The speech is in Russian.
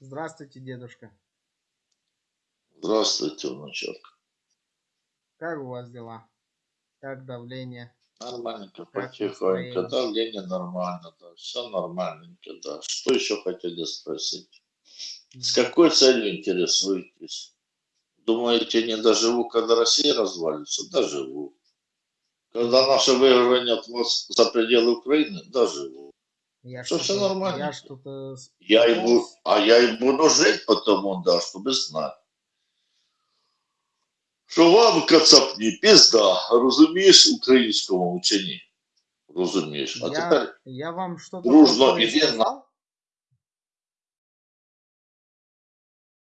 Здравствуйте, дедушка. Здравствуйте, внучок. Как у вас дела? Как давление? Нормальненько, Как потихоньку. настроение? Давление нормально, да. Все нормальненько, да. Что еще хотели спросить? С какой целью интересуетесь? Думаете, не доживу, когда Россия развалится? Доживу. Когда наше выигрывание за пределы Украины? Доживу. Я Всё- всё что-то- нормально. Я что-то... с- Я и буду, пытался- а я и буду жить потому, да, чтобы знать. Що вам кацапні, пізда, розумієш українському вчені? Розумієш. А Я, тепер я вам что-то дружно плохое иди на- сказал?